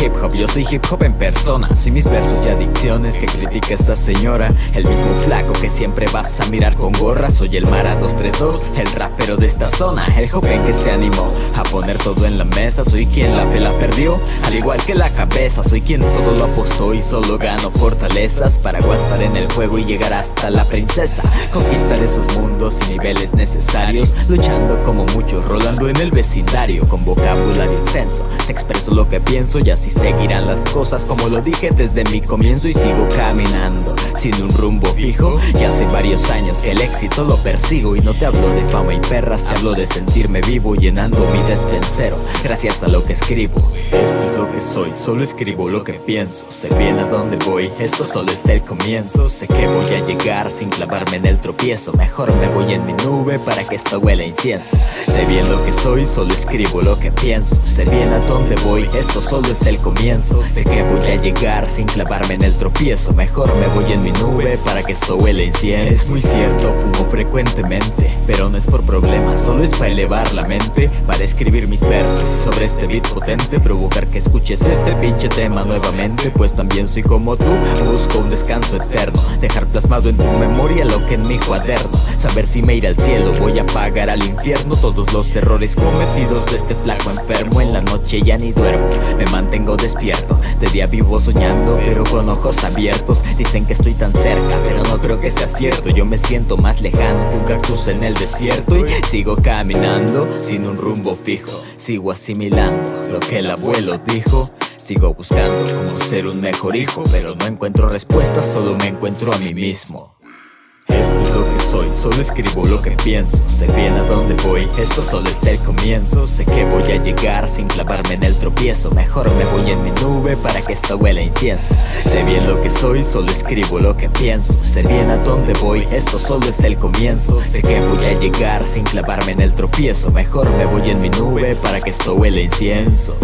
hip hop, yo soy hip hop en persona. Soy mis versos y adicciones que critica esa señora. El mismo flaco que siempre vas a mirar con gorra. Soy el Mara 232, el rapero de esta zona. El joven que se animó a poner todo en la mesa. Soy quien la fe perdió, al igual que la cabeza. Soy quien todo lo apostó y solo gano fortalezas. Para aguantar en el juego y llegar hasta la princesa. Conquistar esos mundos y niveles necesarios. Luchando como muchos, rolando en el vecindario. Con vocabulario intenso, te expreso lo que pienso Y así seguirán las cosas como lo dije desde mi comienzo Y sigo caminando, sin un rumbo fijo Y hace varios años que el éxito lo persigo Y no te hablo de fama y perras, te hablo de sentirme vivo Llenando mi despensero, gracias a lo que escribo. Esto es lo que soy, solo escribo lo que pienso Sé bien a dónde voy, esto solo es el comienzo Sé que voy a llegar sin clavarme en el tropiezo Mejor me voy en mi nube para que esto huela incienso. Sé bien lo que soy, solo escribo lo que pienso Sé bien a dónde voy, esto solo es el comienzo. Sé que voy a llegar sin clavarme en el tropiezo. Mejor me voy en mi nube para que esto huela incienso Es muy cierto, fumo frecuentemente Pero no es por problemas, solo es para elevar la mente Para escribir mis versos. Sobre este beat potente Provocar que escuches este pinche tema nuevamente. Pues también soy como tú, busco un descanso eterno. Dejar plasmado en tu memoria lo que en mi cuaderno. Saber si me iré al cielo, voy a pagar al infierno. Todos los errores cometidos de este flaco enfermo En la noche ya ni duermo, mantengo despierto. De día vivo soñando, pero con ojos abiertos. Dicen que estoy tan cerca, pero no creo que sea cierto. Yo me siento más lejano que un cactus en el desierto. Y sigo caminando sin un rumbo fijo. Sigo asimilando lo que el abuelo dijo. Sigo buscando cómo ser un mejor hijo Pero no encuentro respuestas, solo me encuentro a mí mismo esto es lo que soy, solo escribo lo que pienso. Sé bien a dónde voy, esto solo es el comienzo. Sé que voy a llegar sin clavarme en el tropiezo. Mejor me voy en mi nube para que esto huela incienso. Sé bien lo que soy, solo escribo lo que pienso. Sé bien a dónde voy, esto solo es el comienzo. Sé que voy a llegar sin clavarme en el tropiezo. Mejor me voy en mi nube para que esto huela incienso